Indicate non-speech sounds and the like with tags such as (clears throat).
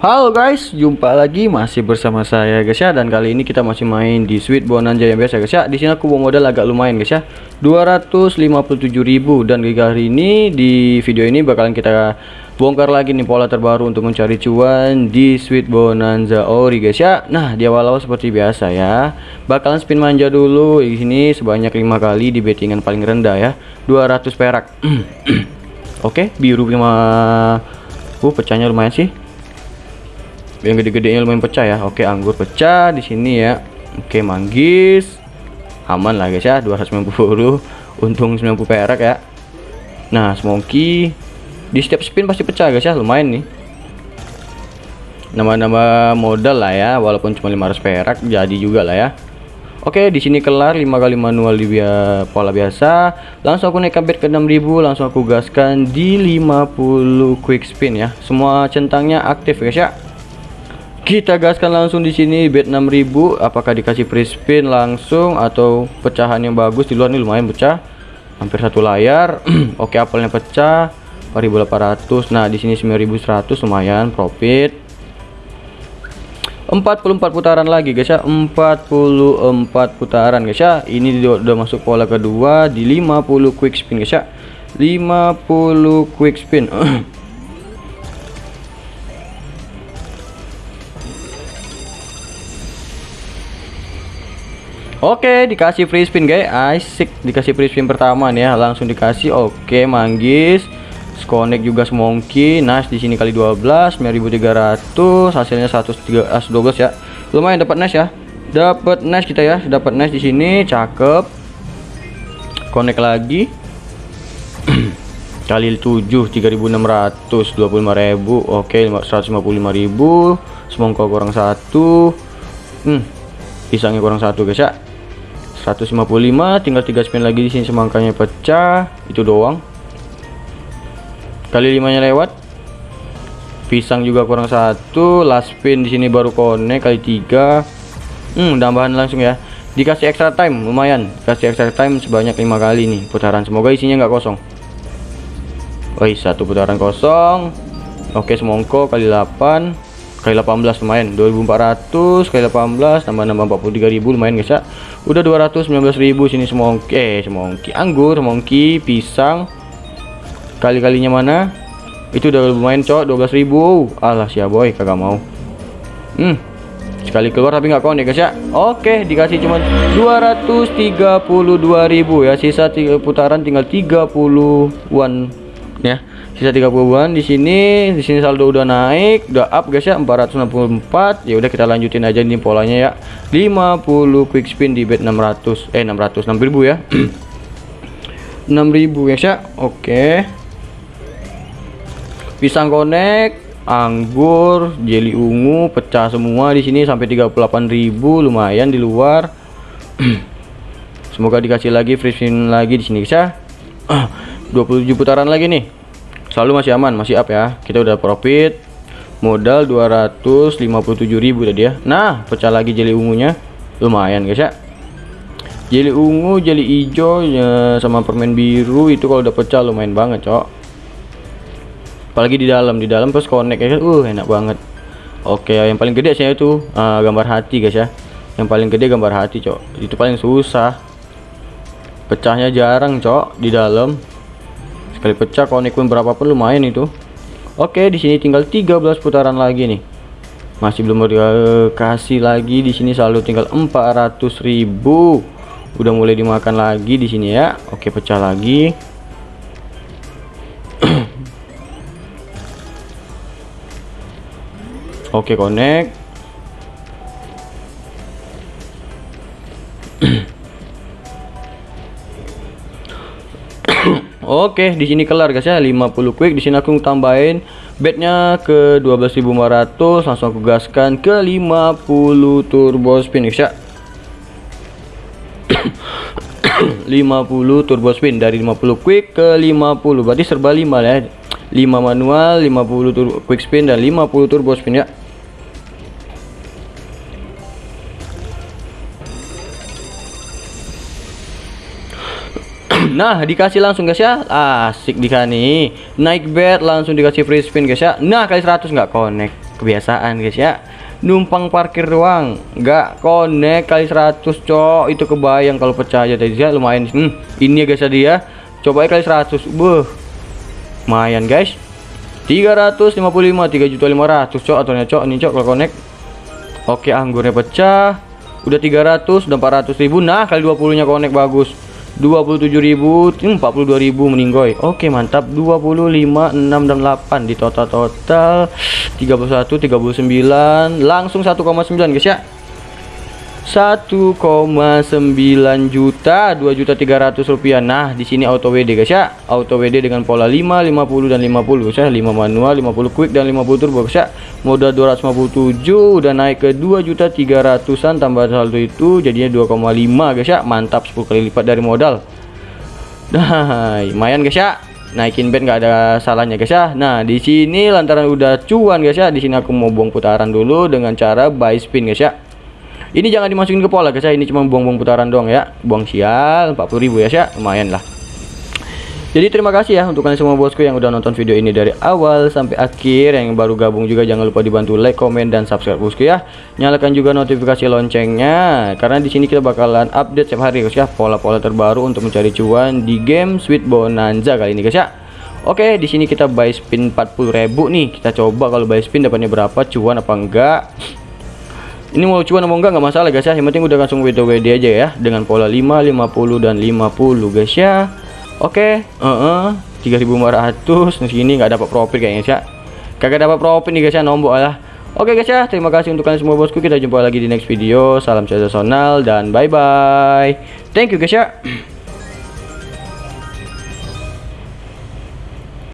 Halo guys, jumpa lagi masih bersama saya guys ya dan kali ini kita masih main di Sweet Bonanza yang biasa guys ya. Di sini aku bawa modal agak lumayan guys ya. 257.000 dan hari ini di video ini bakalan kita bongkar lagi nih pola terbaru untuk mencari cuan di Sweet Bonanza Ori guys ya. Nah, di awal-awal seperti biasa ya. Bakalan spin manja dulu di sini sebanyak 5 kali di bettingan paling rendah ya. 200 perak. (clears throat) Oke, biru 5 Uh, pecahnya lumayan sih yang gede-gedenya lumayan pecah ya. Oke anggur pecah di sini ya. Oke manggis. Aman lah guys ya. 290 untung 90 perak ya. Nah semongki di setiap spin pasti pecah guys ya. Lumayan nih. Nama-nama modal lah ya walaupun cuma 500 perak jadi juga lah ya. Oke di sini kelar 5 kali manual di biaya pola biasa. Langsung aku naik bed ke 6000 langsung aku gaskan di 50 quick spin ya. Semua centangnya aktif guys ya kita gaskan langsung di sini bet 6000 apakah dikasih free spin langsung atau pecahan yang bagus? Di luar ini lumayan pecah. Hampir satu layar. (clears throat) Oke apelnya pecah. 4800 nah di sini 9100 lumayan profit. 44 putaran lagi guys ya. 44 putaran guys ya. Ini udah masuk pola kedua di 50 quick spin guys ya. 50 quick spin (clears throat) Oke, dikasih free spin guys. Asik, dikasih free spin pertama nih ya. Langsung dikasih. Oke, manggis. Connect juga semongki. Nice di sini kali 12, 9300, hasilnya 113 12 ya. Lumayan dapat nice ya. Dapat nice kita ya. Dapat nice di sini, cakep. Connect lagi. (clears throat) kali 7 3600 25000 oke 155000 semongko kurang satu hmm pisangnya kurang satu guys ya 155 tinggal 3 spin lagi di sini semangkanya pecah. Itu doang. Kali limanya lewat. Pisang juga kurang satu. Last spin di sini baru connect kali tiga. Hmm tambahan langsung ya. Dikasih extra time lumayan. Kasih extra time sebanyak lima kali nih putaran. Semoga isinya nggak kosong. Woi satu putaran kosong. Oke semongko kali 8 kali 18 lumayan 2400 kali 18 tambah nambah 43.000 lumayan guys ya. Udah 219.000 sini semongki eh semongki anggur semongki pisang kali-kalinya mana? Itu udah lumayan cok 12.000 alah sia boy kagak mau. Hmm sekali keluar tapi nggak konek guys ya. Oke dikasih cuma 232.000 ya. Sisa putaran tinggal 30-an ya sisa 30-an di sini di sini saldo udah naik udah up guys ya 464 ya udah kita lanjutin aja nih polanya ya. 50 quick spin di bet 600 eh 600 6000 ya. (clears throat) 6000 guys ya. Oke. Pisang konek anggur jelly ungu pecah semua di sini sampai 38.000 lumayan di luar. (clears throat) Semoga dikasih lagi free spin lagi di sini guys ya (clears throat) 27 putaran lagi nih. Selalu masih aman masih up ya. Kita udah profit modal 257.000 tadi ya. Nah pecah lagi jeli ungunya. Lumayan guys ya. Jeli ungu jeli hijau ya, sama permen biru itu kalau udah pecah lumayan banget cok. Apalagi di dalam di dalam terus connect ya uh enak banget. Oke yang paling gede sih itu uh, gambar hati guys ya. Yang paling gede gambar hati cok. Itu paling susah. Pecahnya jarang cok di dalam sekali pecah konek pun berapapun lumayan itu. Oke di sini tinggal 13 putaran lagi nih. Masih belum dikasih lagi di sini selalu tinggal 400.000 udah mulai dimakan lagi di sini ya. Oke pecah lagi. (clears throat) Oke connect Oke, di sini kelar guys ya. 50 quick. Di sini aku tambahin bednya ke 12.500 langsung aku gaskan ke 50 turbo spin guys ya. (coughs) 50 turbo spin. Dari 50 quick ke 50 berarti serba 5 ya. 5 manual 50 turbo quick spin dan 50 turbo spin ya (clears throat) nah dikasih langsung guys ya. Asik di nih naik bet langsung dikasih free spin guys ya. Nah kali 100 nggak connect. Kebiasaan guys ya. Numpang parkir doang. Nggak connect kali 100 cok. Itu kebayang kalau pecah aja tadi ya. Lumayan. Hmm, ini ya guys tadi ya. Coba kali 100 beuh. Lumayan guys. 355 3 juta 500 cok atau cok. Ini cok kalau connect. Oke anggurnya pecah. Udah 300 udah 400 ribu. Nah kali 20 nya connect. Bagus 27.000 42.000 meninggoy. Oke mantap. 25 6 dan 8 di total-total. 31 39 langsung 1,9 guys ya 1,9 juta 2 juta 300 rupiah. Nah di sini auto WD guys ya. Auto WD dengan pola 5 50 dan 50 guys ya. 5 manual 50 quick dan 50 turbo guys ya. Modal 257 udah naik ke 2 juta 300an tambah saldo itu jadinya 2,5 guys ya. Mantap 10 kali lipat dari modal. Nah lumayan guys ya. Naikin bed nggak ada salahnya guys ya. Nah di sini lantaran udah cuan guys ya. Di sini aku mau buang putaran dulu dengan cara buy spin guys ya ini jangan dimasukin ke pola guys ya. Ini cuma buang-buang putaran doang ya. Buang sial 40.000 ya sih lumayan lah. Jadi terima kasih ya untuk kalian semua bosku yang udah nonton video ini dari awal sampai akhir. Yang baru gabung juga jangan lupa dibantu like comment dan subscribe bosku ya. Nyalakan juga notifikasi loncengnya karena di sini kita bakalan update setiap hari guys ya. Pola-pola terbaru untuk mencari cuan di game Sweet Bonanza kali ini guys ya. Oke, di sini kita buy spin 40.000 nih. Kita coba kalau buy spin dapatnya berapa, cuan apa enggak ini mau cuan mau enggak nggak masalah guys ya yang penting udah langsung WD-WD aja ya dengan pola 5 50 dan 50 guys ya oke okay. uh -uh, 3500 di sini nggak dapat profit kayaknya ya kagak dapat profit nih guys ya nombok lah Oke okay guys ya, terima kasih untuk kalian semua bosku. Kita jumpa lagi di next video. Salam sensasional dan bye bye. Thank you guys ya.